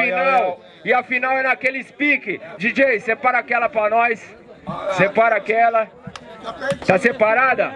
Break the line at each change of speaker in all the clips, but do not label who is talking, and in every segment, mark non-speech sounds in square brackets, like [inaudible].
final. E a final é naquele speak. DJ, separa aquela pra nós. Separa aquela. Tá separada?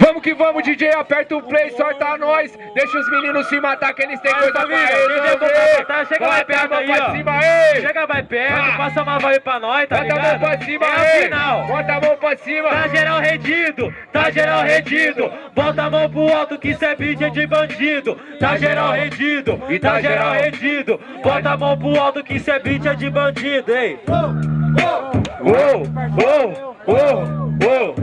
Vamos que vamos, DJ. Aperta o play, sorta nós. Deixa os meninos se matar, que eles têm coisa pra
resolver. Chega mais perto aí, ó.
Cima, aí.
Chega mais perto, ah. passa uma voz pra nós, tá
Bota
ligado?
a mão pra cima,
é
aí.
final.
Bota a mão pra cima.
Tá geral redido, tá geral redido. Bota a mão pro alto que cê é beat de bandido. Tá geral redido, e tá geral redido. Bota a mão pro alto que cê é beat de bandido, ei.
Uou, uou, uou, uou.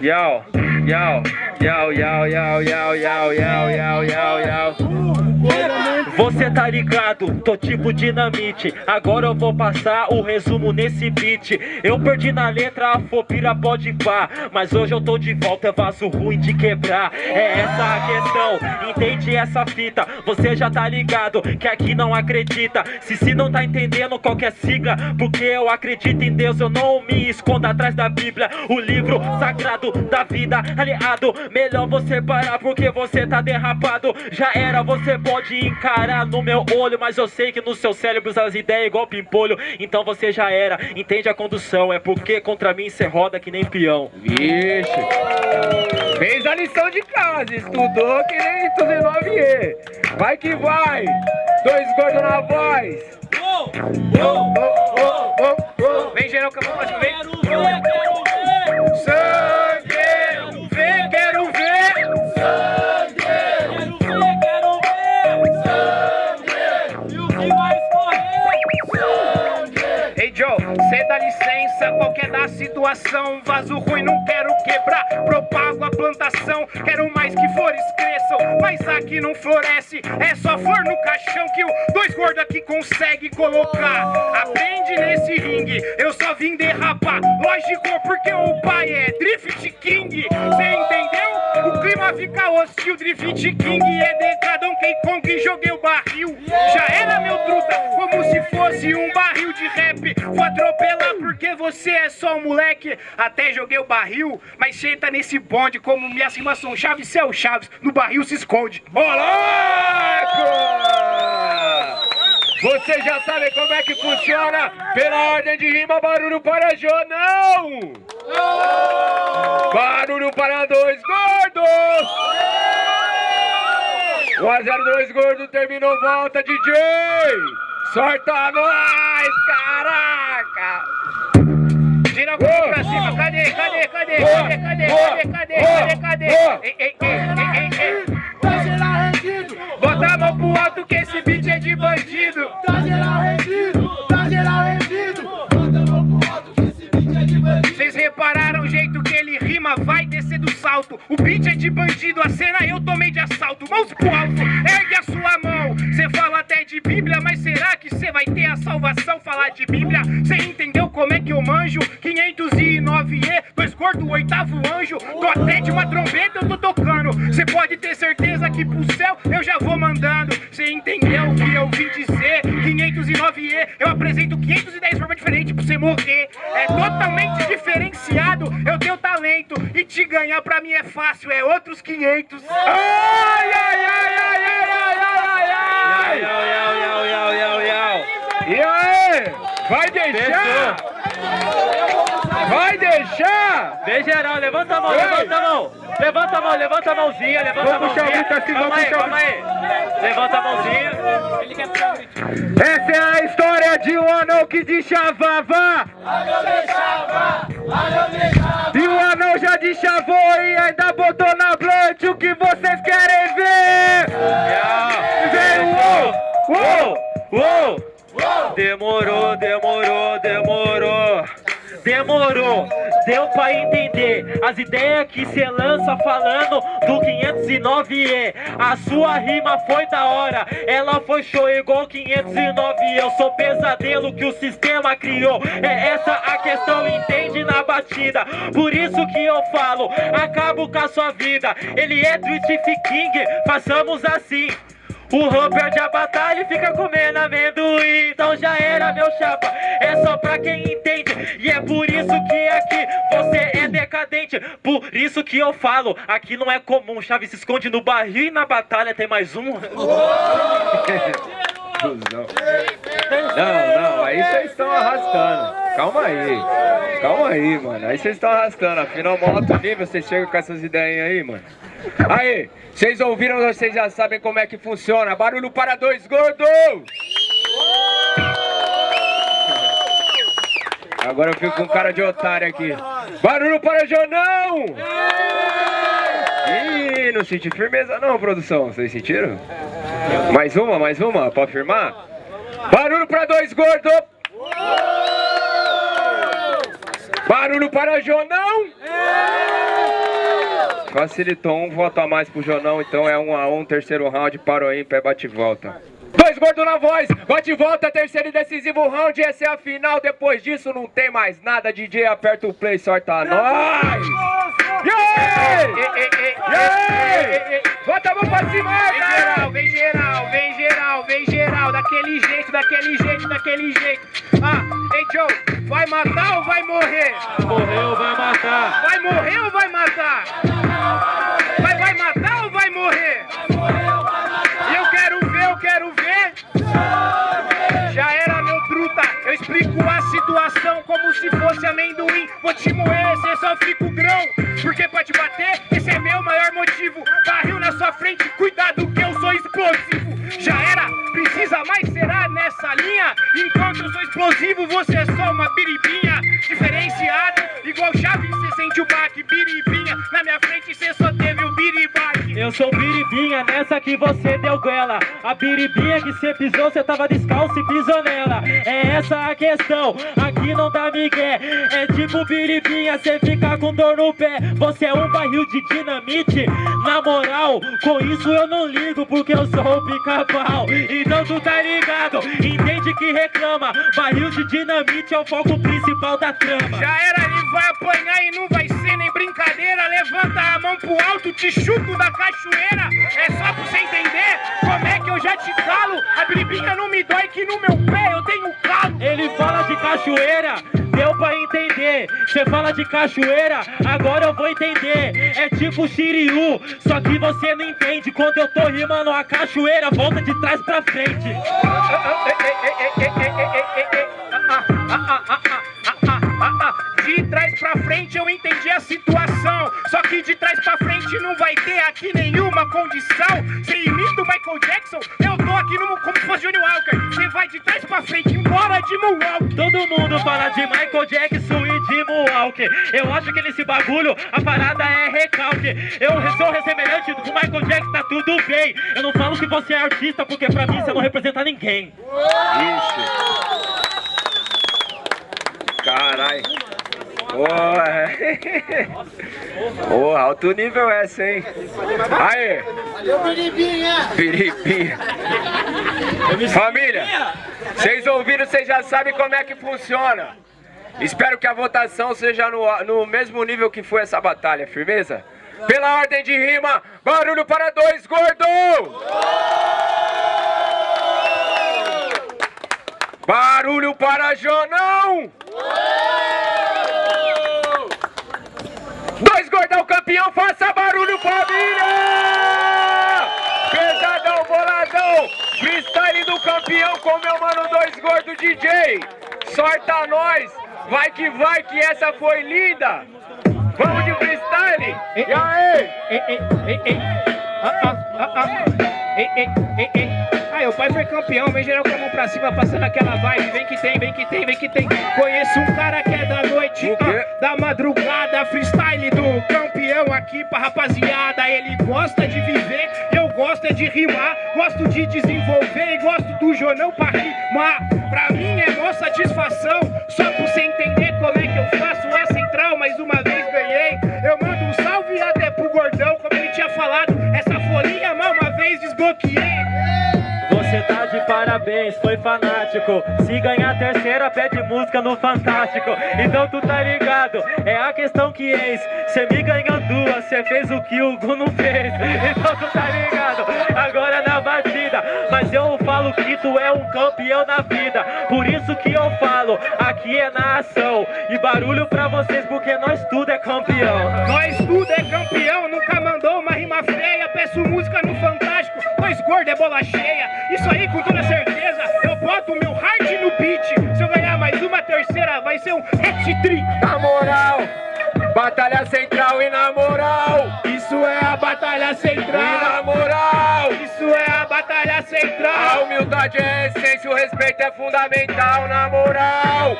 Yo, yo, yo, yo, yo, yo, yo, yo, yo, yo, yo.
Você tá ligado, tô tipo dinamite. Agora eu vou passar o resumo nesse beat. Eu perdi na letra, a fobira pode pá. Mas hoje eu tô de volta, vaso ruim de quebrar. É essa a questão, entende essa fita? Você já tá ligado, que aqui não acredita. Se se não tá entendendo qualquer sigla. Porque eu acredito em Deus, eu não me escondo atrás da Bíblia. O livro sagrado da vida, aliado. Melhor você parar porque você tá derrapado. Já era, você pode encarar no meu olho Mas eu sei que no seu cérebro as ideias igual pimpolho. Então você já era, entende a condução É porque contra mim cê roda que nem peão.
Vixe. Fez a lição de casa, estudou que nem 19E Vai que vai, dois gordos na voz.
Oh, oh, oh, oh,
oh. Vem geral, vem situação Vaso ruim, não quero quebrar, propago a plantação Quero mais que flores cresçam, mas aqui não floresce É só for no caixão que o dois gordos aqui consegue colocar. Aprende nesse ringue, eu só vim derrapar. Lógico, porque o pai é Drift King. Cê entendeu? O clima fica hostil, Drift King. É decadão Quem Kong joguei o barril. Já era meu truta, como se fosse um barril de rap. Vou atropelar porque você é só um moleque Até joguei o barril, mas tá nesse bonde Como minhas rimas são chaves, o Chaves No barril se esconde Moleque! Você já sabe como é que funciona Pela ordem de rima, barulho para Jô, não! Barulho para dois gordos! 1 a 0, dois gordos, terminou, volta DJ! Sorta nós, caraca! Tira o oh, pra cima, cadê, cadê, cadê, cadê, cadê, cadê, cadê, cadê, cadê? Ei, ei, ei, ei, ei,
Tá geral rendido,
Bota a mão pro alto que esse beat é de bandido.
Tá geral rendido, tá geral rendido. Bota a mão pro alto que esse beat é de bandido.
Vocês repararam o jeito que ele rima, vai descer do salto. O beat é de bandido, a cena eu tomei de assalto. Mãos pro alto, ergue de Bíblia, mas será que cê vai ter a salvação falar de Bíblia? Cê entendeu como é que eu manjo? 509E, dois gordos, oitavo anjo Tô até de uma trombeta eu tô tocando Cê pode ter certeza que pro céu eu já vou mandando Cê entendeu o que eu vim dizer? 509E, eu apresento 510 formas diferentes pra você morrer É totalmente diferenciado, eu tenho talento E te ganhar pra mim é fácil, é outros 500 Ai, ai, ai, ai, ai, ai, ai, ai
yau,
E aí, vai deixar? Vai deixar?
Vem geral, levanta a mão,
Ei.
levanta a mão. Levanta a mão, levanta a mãozinha, levanta a
Vamos puxar o
mãozinha.
grito assim,
Calma
vamos
aí,
puxar o
calma aí. Levanta a mãozinha.
Essa é a história de um anão que deschavava E o anão já deschavou e ainda botou na blunt O que vocês querem
Demorou, demorou, demorou Demorou, deu pra entender As ideias que cê lança falando do 509E A sua rima foi da hora. Ela foi show igual 509 Eu sou pesadelo que o sistema criou. É essa a questão, entende na batida. Por isso que eu falo, acabo com a sua vida. Ele é Twitch King, façamos assim o Rô perde a batalha e fica comendo amendoim. Então já era meu chapa, é só pra quem entende. E é por isso que aqui você é decadente. Por isso que eu falo, aqui não é comum. Chave se esconde no barril e na batalha tem mais um. [laughs]
Não, não, aí vocês estão arrastando calma aí. Calma aí, mano. Aí vocês estão arrastando. Afinal, mó alto nível, vocês chegam com essas ideias aí, mano. Aí, vocês ouviram, vocês já sabem como é que funciona. Barulho para dois gordos! Agora eu fico com cara de otário aqui. Barulho para Jonão! Ih, não senti firmeza não, produção. Vocês sentiram? Mais uma, mais uma, pode firmar? Barulho para dois gordos! Barulho para Jonão! Facilitou um voto a mais pro Jonão, então é um a um, terceiro round, parou aí, pé bate e volta. Dois gordos na voz, bate e volta, terceiro e decisivo round, essa é a final, depois disso não tem mais nada, DJ aperta o play, sorta nós! Yeah! Yeah! Bota a mão pra cima,
Vem daquele jeito, daquele jeito, daquele jeito. Ah, ei Joe, vai matar ou vai morrer?
Morreu, vai matar.
Vai morrer ou vai matar? Vai, vai matar é só
Eu sou biribinha, nessa que você deu goela. A biribinha que cê pisou, cê tava descalço e pisou nela. É essa a questão, aqui não dá migué. É tipo biribinha, cê fica com dor no pé. Você é um barril de dinamite. Na moral, com isso eu não ligo Porque eu sou o pica-pau Então tu tá ligado, entende que reclama. Barril de dinamite é o foco principal da trama.
Já era, vai apanhar e não vai ser nem brincadeira. Levanta a mão pro alto, te chuto da cachoeira. É só pra você entender como é que eu já te calo. A biribinha não me dói que no meu pé eu tenho calo.
Ele fala de cachoeira, deu pra entender. Você fala de cachoeira, agora eu vou entender. É tipo Shiryu, só que você não entende. Quando eu tô rimando a cachoeira, volta de trás pra frente.
De eu entendi a situação. Só que de trás pra frente não vai ter aqui nenhuma condição. Você imita o Michael Jackson, eu tô aqui no, como se fosse Johnny Walker. Você vai de trás pra frente, embora de Moonwalk.
Todo mundo fala de Michael Jackson e de Moonwalk. Eu acho que nesse bagulho a parada é recalque. Eu sou ressemelhante do Michael Jackson, tá tudo bem. Eu não falo que você é artista, porque pra mim você não representa ninguém.
Ixi. Carai. Porra. Porra, [laughs] alto nível essa, hein? Aê!
Valeu, Biribinha!
Piripinha. Família, vocês ouviram, vocês já sabem como é que funciona. Espero que a votação seja no, no mesmo nível que foi essa batalha, firmeza? Pela ordem de rima, barulho para dois gordos! Barulho para Jonão! Dois gordão campeão, faça barulho família! Pesadão, boladão, freestyle do campeão com meu mano Dois Gordo DJ. Sorta nós, vai que vai que essa foi linda. Vamos de freestyle? E aí?
Aí, o pai foi campeão, vem geral com a mão pra cima, passando aquela vibe. Vem que tem, vem que tem, vem que tem. Conheço um cara que é da noite, ah, da madrugada. Freestyle do campeão aqui pra rapaziada. Ele gosta de viver, eu gosto é de rimar. Gosto de desenvolver e gosto do Jonão pra rimar. Pra mim é mó satisfação, só pra você entender como é que eu faço. É central, mais uma vez ganhei. Eu mando um salve até pro gordão, como ele tinha falado. Essa folhinha mal uma vez desbloqueei.
Parabéns, foi fanático. Se ganhar terceira, pede música no Fantástico. Então tu tá ligado, é a questão que eis. Cê me ganhou duas, cê fez o que o Gu não fez. Então tu tá ligado, agora na batida. Mas eu falo que tu é um campeão na vida. Por isso que eu falo, aqui é na ação. E barulho pra vocês, porque nós tudo é campeão.
Nós tudo é campeão, nunca mandou uma rima feia. Peço música no Fantástico, dois gordos é bola cheia. Hat-trick.
Na moral, batalha central e na moral.
Isso é a batalha
E
central.
na moral.
Isso é a batalha
A
central.
humildade é essência, o respeito é fundamental, na moral.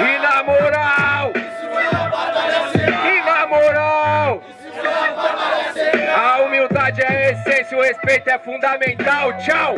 E na moral. E na moral. A humildade é essência, o respeito é fundamental. Tchau.